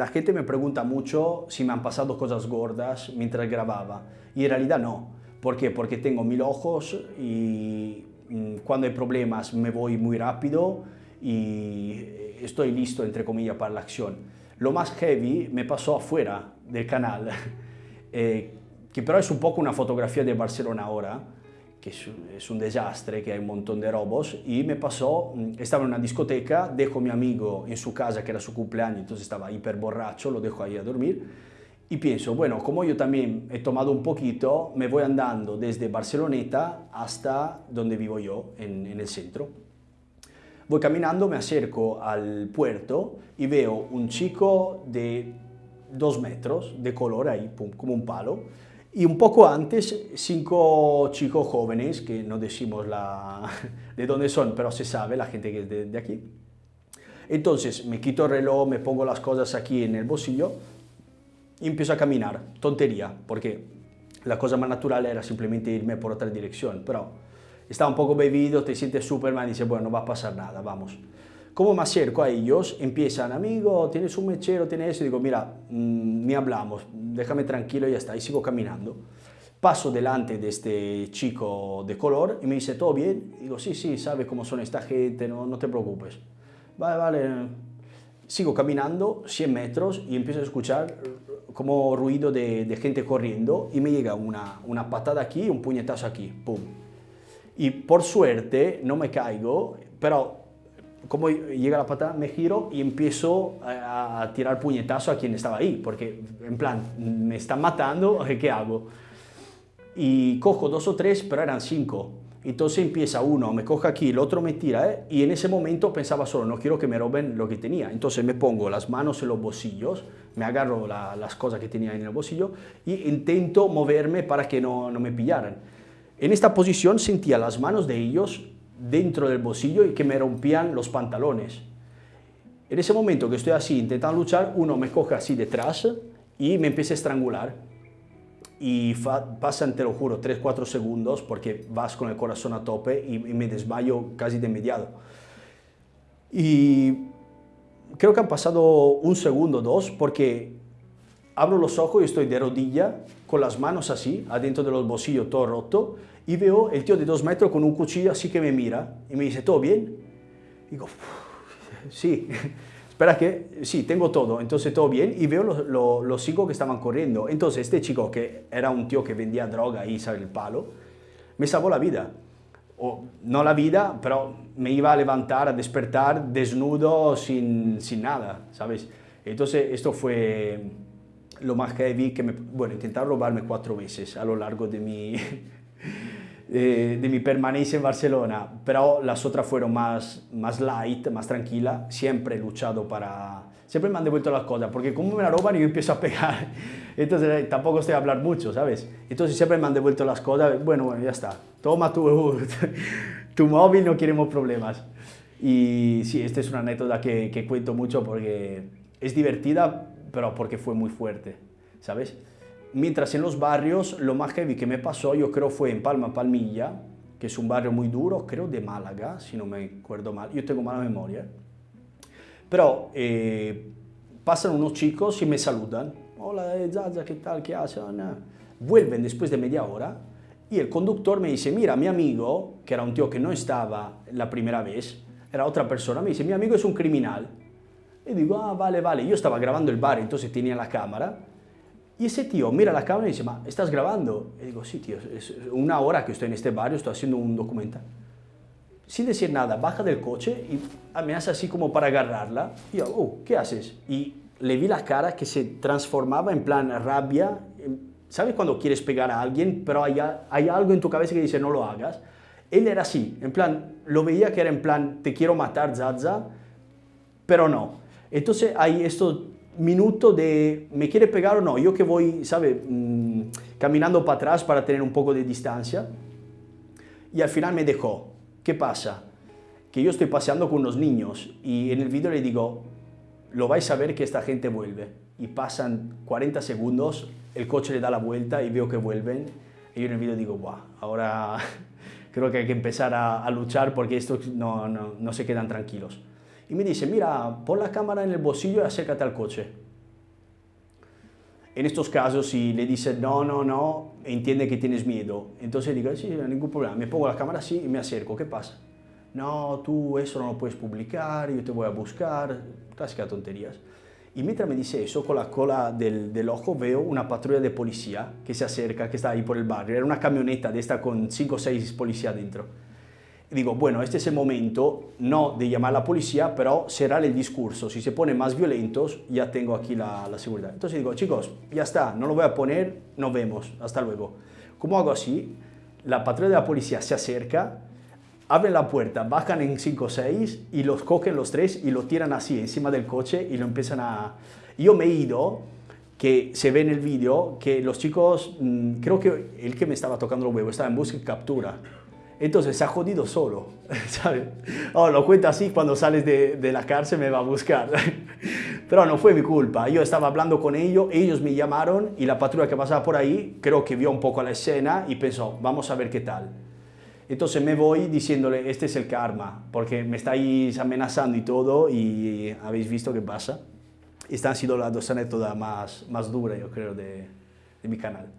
la gente me pregunta mucho si me han pasado cosas gordas mientras grababa y en realidad no. ¿Por qué? Porque tengo mil ojos y mm, cuando hay problemas me voy muy rápido y estoy listo, entre comillas, para la acción. Lo más heavy me pasó afuera del canal, eh, que pero es un poco una fotografía de Barcelona ahora, que es, un desastre, que hay un montón de robos, y me pasó, mm, estaba en una discoteca, dejo a mi amigo en su casa, que era su cumpleaños, entonces estaba hiper borracho, lo dejo ahí a dormir, y pienso, bueno, como yo también he tomado un poquito, me voy andando desde Barceloneta hasta donde vivo yo, en, en el centro. Voy caminando, me acerco al puerto y veo un chico de dos metros, de color ahí, como un palo, y un poco antes, cinco chicos jóvenes, que no decimos la, de dónde son, pero se sabe, la gente que es de, aquí. Entonces me quito el reloj, me pongo las cosas aquí en el bolsillo y empiezo a caminar. Tontería, porque la cosa más natural era simplemente irme por otra dirección, pero estaba un poco bebido, te sientes Superman y dices, bueno, no va a pasar nada, vamos. Como me acerco a ellos, empiezan, amigo, tienes un mechero, tienes eso, y digo, mira, mm, ni hablamos, déjame tranquilo y ya está, y sigo caminando. Paso delante de este chico de color y me dice, ¿todo bien? digo, sí, sí, sabe cómo son esta gente, no, no te preocupes. Vale, vale. Sigo caminando 100 metros y empiezo a escuchar como ruido de, de gente corriendo y me llega una, una patada aquí y un puñetazo aquí, pum. Y por suerte no me caigo, pero como llega la patada, me giro y empiezo a, tirar puñetazo a quien estaba ahí, porque en plan, me están matando, ¿qué hago? Y cojo dos o tres, pero eran cinco. Entonces empieza uno, me coge aquí, el otro me tira, ¿eh? y en ese momento pensaba solo, no quiero que me roben lo que tenía. Entonces me pongo las manos en los bolsillos, me agarro las cosas que tenía en el bolsillo y intento moverme para que no me pillaran. En esta posición sentía las manos de ellos dentro del bolsillo y que me rompían los pantalones. En ese momento que estoy así intentando luchar, uno me coge así detrás y me empieza a estrangular. Y pasan, te lo juro, 3-4 segundos porque vas con el corazón a tope y, me desmayo casi de inmediato. Y creo que han pasado un segundo, dos, porque abro los ojos y estoy de rodilla, con las manos así, adentro de los bolsillos, todo roto, y veo el tío de dos metros con un cuchillo así que me mira y me dice, ¿todo bien? Y digo, sí, espera que, sí, tengo todo, entonces todo bien, y veo los, los, chicos que estaban corriendo. Entonces este chico, que era un tío que vendía droga y sabe el palo, me salvó la vida. O, no la vida, pero me iba a levantar, a despertar desnudo, sin, sin nada, ¿sabes? Entonces esto fue lo más heavy que me... Bueno, intentaron robarme cuatro veces a lo largo de mi, de, mi permanencia en Barcelona, pero las otras fueron más, más light, más tranquila. Siempre he luchado para... Siempre me han devuelto las cosas, porque como me la roban yo empiezo a pegar. Entonces eh, tampoco estoy a hablar mucho, ¿sabes? Entonces siempre me han devuelto las cosas. Bueno, bueno, ya está. Toma tu, tu móvil, no queremos problemas. Y sí, esta es una anécdota que cuento mucho porque es divertida, pero porque fue muy fuerte, ¿sabes? Mientras en los barrios, lo más heavy que me pasó, yo creo fue en Palma Palmilla, que es un barrio muy duro, creo de Málaga, si no me acuerdo mal, yo tengo mala memoria. Pero eh, pasan unos chicos y me saludan. Hola, eh, Zaza, ¿qué tal? ¿Qué hacen? Vuelven después de media hora y el conductor me dice, mira, mi amigo, que era un tío que no estaba la primera vez, era otra persona, me dice, mi amigo es un criminal. Y digo, ah, vale, vale. Yo estaba grabando el bar, entonces tenía la cámara y ese tío mira la cámara y dice, ma, ¿estás grabando? Y digo, sí, tío, es una hora que estoy en este barrio, estoy haciendo un documental. Sin decir nada, baja del coche y me hace así como para agarrarla. Y yo, oh, ¿qué haces? Y le vi la cara que se transformaba en plan rabia. ¿Sabes cuando quieres pegar a alguien, pero hay, hay algo en tu cabeza que dice, no lo hagas? Él era así, en plan, lo veía que era en plan, te quiero matar, Zaza, pero no. Entonces hay esto minuto de me quiere pegar o no, yo que voy, ¿sabe? Mm, caminando para atrás para tener un poco de distancia. Y al final me dejó. ¿Qué pasa? Que yo estoy paseando con unos niños y en el vídeo le digo, lo vais a ver que esta gente vuelve. Y pasan 40 segundos, el coche le da la vuelta y veo que vuelven. Y yo en el vídeo digo, Buah, ahora creo que hay que empezar a, a luchar porque estos no, no, no se quedan tranquilos y me dice, mira, pon la cámara en el bolsillo y acércate al coche. En estos casos, si le dices no, no, no, entiende que tienes miedo. Entonces digo, sí, no hay ningún problema. Me pongo la cámara así y me acerco. ¿Qué pasa? No, tú eso no lo puedes publicar, yo te voy a buscar. Clásicas tonterías. Y mientras me dice eso, con la cola del, del, ojo veo una patrulla de policía que se acerca, que está ahí por el barrio. Era una camioneta de esta con 5 o 6 policías dentro. Digo, bueno, este es el momento, no de llamar a la policía, pero será el discurso. Si se ponen más violentos, ya tengo aquí la, la seguridad. Entonces digo, chicos, ya está, no lo voy a poner, nos vemos, hasta luego. ¿Cómo hago así? La patrulla de la policía se acerca, abren la puerta, bajan en 5 o 6 y los cogen los tres y lo tiran así encima del coche y lo empiezan a... Yo me he ido, que se ve en el vídeo, que los chicos, mmm, creo que el que me estaba tocando los huevos estaba en busca y captura. Entonces se ha jodido solo, ¿sabes? Oh, lo cuento así, cuando sales de, de, la cárcel me va a buscar. Pero no fue mi culpa, yo estaba hablando con ellos, ellos me llamaron y la patrulla que pasaba por ahí creo que vio un poco la escena y pensó, vamos a ver qué tal. Entonces me voy diciéndole, este es el karma, porque me estáis amenazando y todo, y habéis visto qué pasa. Esta han sido las dos anécdotas más, más duras, yo creo, de, de mi canal.